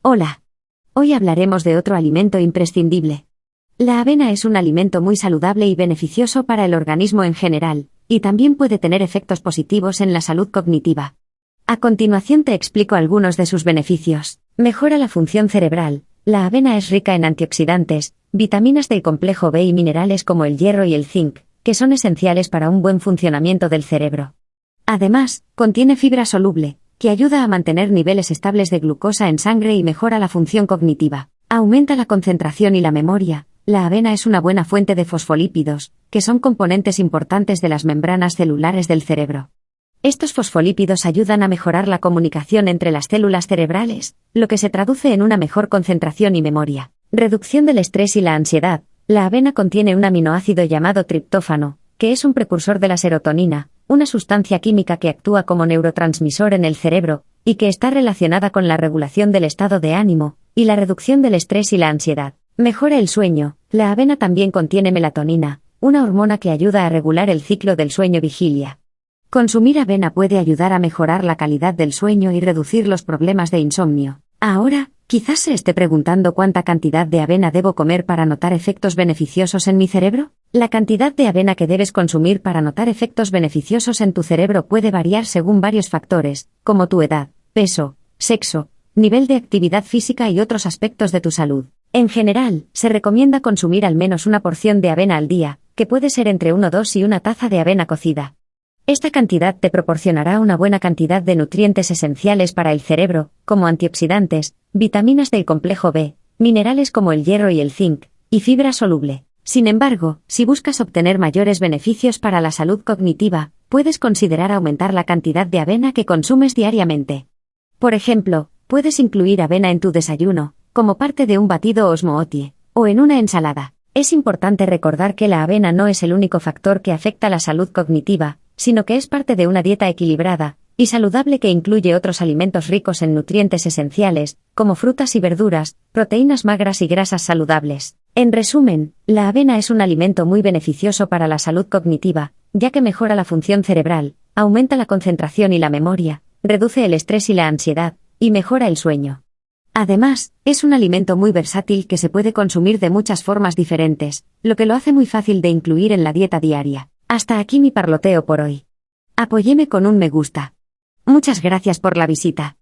Hola. Hoy hablaremos de otro alimento imprescindible. La avena es un alimento muy saludable y beneficioso para el organismo en general, y también puede tener efectos positivos en la salud cognitiva. A continuación te explico algunos de sus beneficios. Mejora la función cerebral. La avena es rica en antioxidantes, vitaminas del complejo B y minerales como el hierro y el zinc, que son esenciales para un buen funcionamiento del cerebro. Además, contiene fibra soluble, que ayuda a mantener niveles estables de glucosa en sangre y mejora la función cognitiva. Aumenta la concentración y la memoria. La avena es una buena fuente de fosfolípidos, que son componentes importantes de las membranas celulares del cerebro. Estos fosfolípidos ayudan a mejorar la comunicación entre las células cerebrales, lo que se traduce en una mejor concentración y memoria. Reducción del estrés y la ansiedad. La avena contiene un aminoácido llamado triptófano, que es un precursor de la serotonina, una sustancia química que actúa como neurotransmisor en el cerebro, y que está relacionada con la regulación del estado de ánimo, y la reducción del estrés y la ansiedad. Mejora el sueño. La avena también contiene melatonina, una hormona que ayuda a regular el ciclo del sueño vigilia. Consumir avena puede ayudar a mejorar la calidad del sueño y reducir los problemas de insomnio. Ahora, quizás se esté preguntando cuánta cantidad de avena debo comer para notar efectos beneficiosos en mi cerebro. La cantidad de avena que debes consumir para notar efectos beneficiosos en tu cerebro puede variar según varios factores, como tu edad, peso, sexo, nivel de actividad física y otros aspectos de tu salud. En general, se recomienda consumir al menos una porción de avena al día, que puede ser entre 1 o 2 y una taza de avena cocida. Esta cantidad te proporcionará una buena cantidad de nutrientes esenciales para el cerebro, como antioxidantes, vitaminas del complejo B, minerales como el hierro y el zinc, y fibra soluble. Sin embargo, si buscas obtener mayores beneficios para la salud cognitiva, puedes considerar aumentar la cantidad de avena que consumes diariamente. Por ejemplo, puedes incluir avena en tu desayuno, como parte de un batido osmootie, o en una ensalada. Es importante recordar que la avena no es el único factor que afecta la salud cognitiva, sino que es parte de una dieta equilibrada y saludable que incluye otros alimentos ricos en nutrientes esenciales, como frutas y verduras, proteínas magras y grasas saludables. En resumen, la avena es un alimento muy beneficioso para la salud cognitiva, ya que mejora la función cerebral, aumenta la concentración y la memoria, reduce el estrés y la ansiedad, y mejora el sueño. Además, es un alimento muy versátil que se puede consumir de muchas formas diferentes, lo que lo hace muy fácil de incluir en la dieta diaria. Hasta aquí mi parloteo por hoy. Apóyeme con un me gusta. Muchas gracias por la visita.